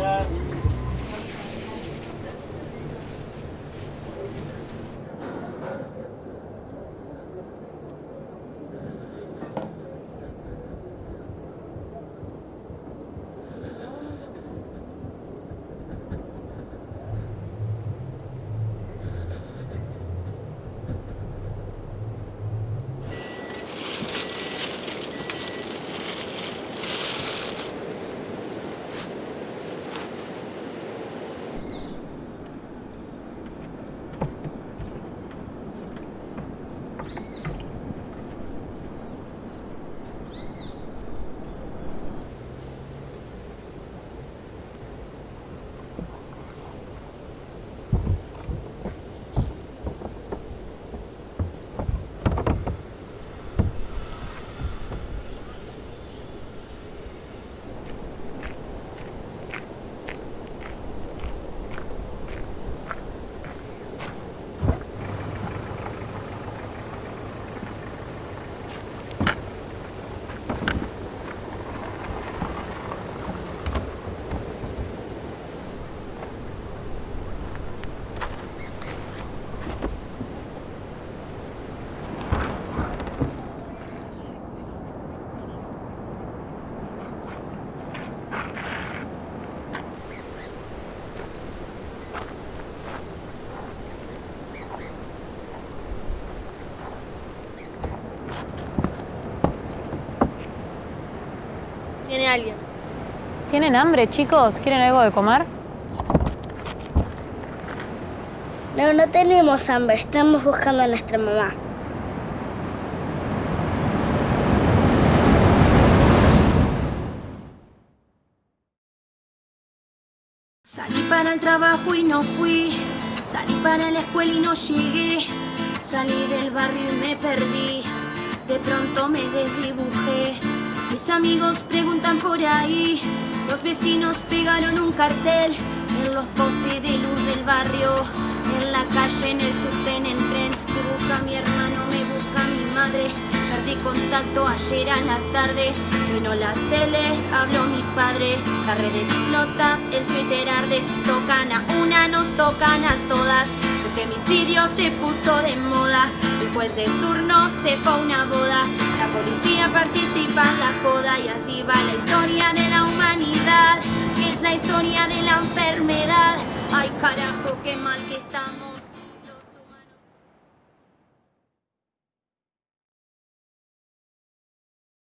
Yes. A alguien. ¿Tienen hambre, chicos? ¿Quieren algo de comer? No, no tenemos hambre. Estamos buscando a nuestra mamá. Salí para el trabajo y no fui. Salí para la escuela y no llegué. Salí del barrio y me perdí. De pronto me desdibujé. Mis amigos por ahí. Los vecinos pegaron un cartel en los postes de luz del barrio. En la calle, en el subte, en el tren. Me busca mi hermano, me busca mi madre. Perdí contacto ayer a la tarde. Vino la tele, habló mi padre. La red explota, el Twitter arde. Si tocan a una, nos tocan a todas. El femicidio se puso de moda. El juez de turno se fue una boda. La policía participa carajo, qué mal que estamos.